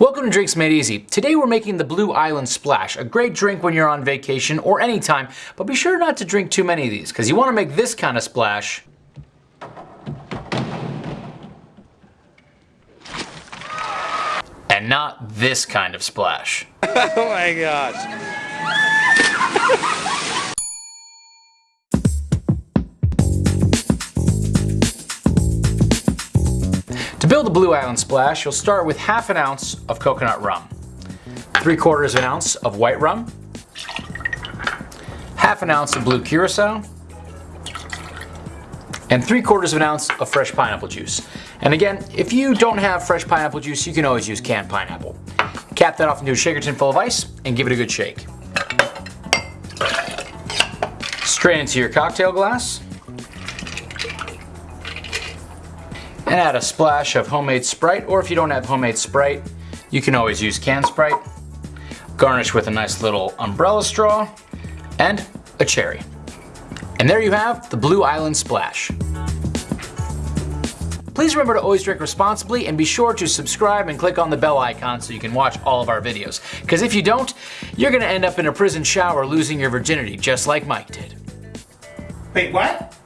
Welcome to Drinks Made Easy. Today we're making the Blue Island Splash, a great drink when you're on vacation or anytime, but be sure not to drink too many of these because you want to make this kind of splash and not this kind of splash. oh my gosh. To build a Blue Island Splash, you'll start with half an ounce of coconut rum, three quarters of an ounce of white rum, half an ounce of blue curacao, and three quarters of an ounce of fresh pineapple juice. And again, if you don't have fresh pineapple juice, you can always use canned pineapple. Cap that off into a shaker tin full of ice and give it a good shake. Strain into your cocktail glass. And add a splash of homemade Sprite, or if you don't have homemade Sprite, you can always use canned Sprite. Garnish with a nice little umbrella straw and a cherry. And there you have the Blue Island Splash. Please remember to always drink responsibly and be sure to subscribe and click on the bell icon so you can watch all of our videos. Because if you don't, you're going to end up in a prison shower losing your virginity just like Mike did. Wait, what?